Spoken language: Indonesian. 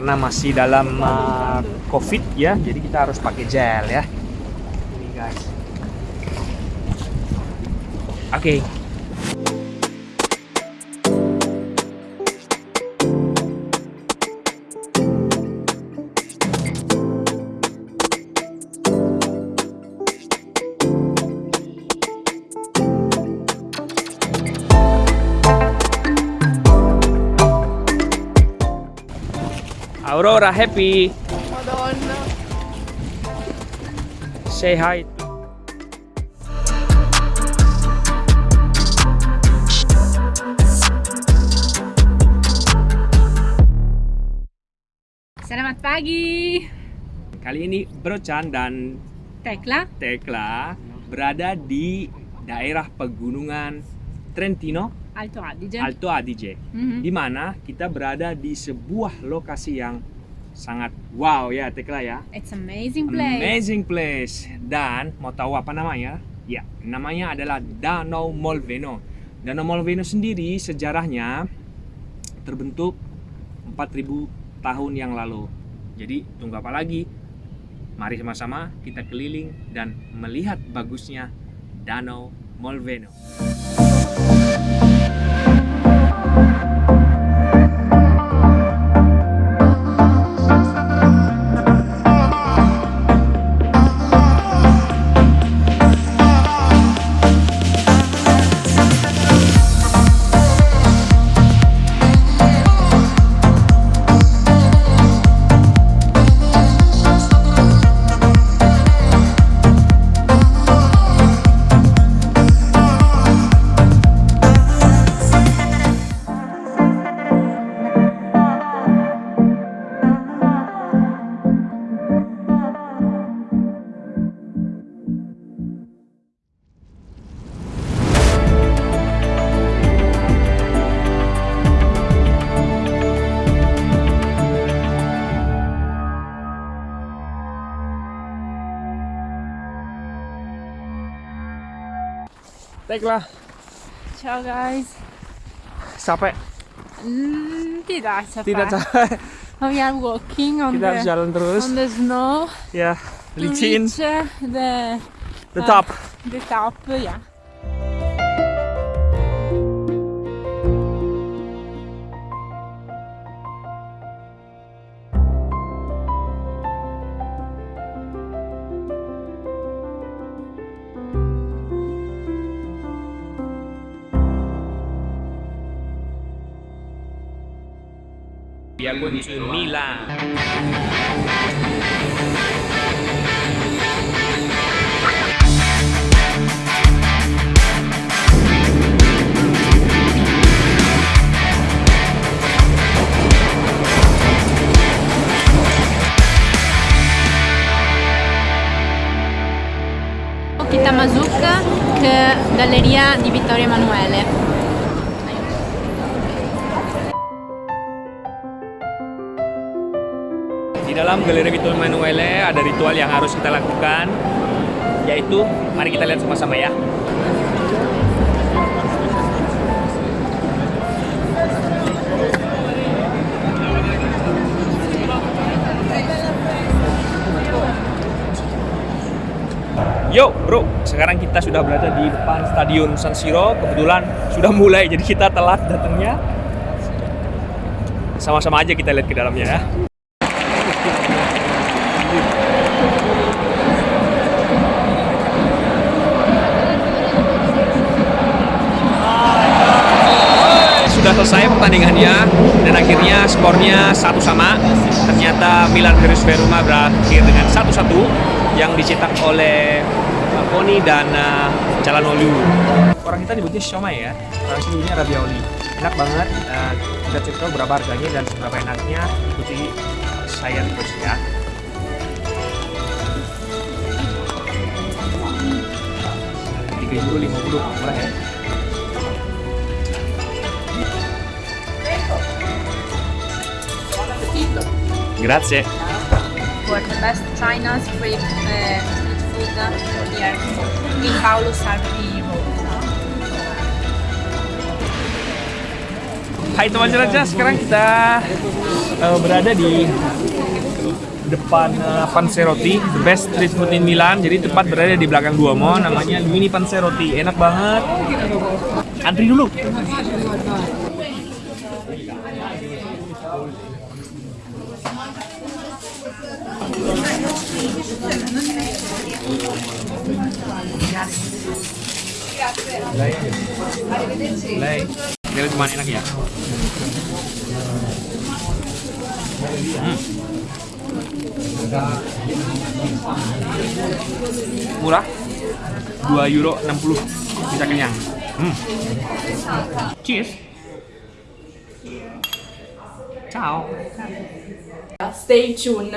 karena masih dalam uh, covid ya jadi kita harus pakai gel ya. Oke Aurora happy Madonna. say hi Selamat pagi. kali ini Brochan dan Tekla. Tekla berada di daerah pegunungan Trentino? Alto Adige. Alto Adige. Mhm. di mana kita berada di sebuah lokasi yang sangat wow ya Tekla ya. It's amazing place. amazing place. Dan mau tahu apa namanya? Ya namanya adalah Danau Molveno. Danau Molveno sendiri sejarahnya terbentuk 4000 tahun yang lalu. Jadi tunggu apa lagi? Mari sama-sama kita keliling dan melihat bagusnya Danau Molveno Tekla Ciao guys. capek Mm, tidak capek. tidak capek We are walking on kita harus the jalan terus on the snow. ya to licin reach, uh, the the uh, top the top. Yeah. We are going to Milan. Kita masuk ke Galleria di Vittorio Emanuele. Di dalam Galeri Vittorio Emanuele ada ritual yang harus kita lakukan yaitu mari kita lihat sama-sama ya. Yo bro, sekarang kita sudah berada di depan Stadion San Siro. Kebetulan sudah mulai, jadi kita telat datangnya. Sama-sama aja kita lihat ke dalamnya ya. sudah selesai pertandingannya dan akhirnya skornya satu sama. Ternyata Milan Virus Verona berakhir dengan satu satu yang dicetak oleh uh, Poni dan uh, Calhanoglu. Orang kita nyebutnya siomay ya orang sini ravioli enak banget kita cek tahu berapa harganya dan seberapa enaknya ikuti saya terus ya. Tiga euro lima puluh murah ya Grazie. For the best China street, uh, street food here in Paolo Sarpi Road. Hai teman jelajah, sekarang kita eh, berada di depan eh, Panzerotti, the best street food in Milan. Jadi tepat berada di belakang Duomo, namanya Mini Panzerotti. Enak banget. Antri dulu. Lei. Enak ya. Hmm. Murah. 2 euro 60 bisa kenyang. Hmm. Cheers. Ciao. Stay tuned.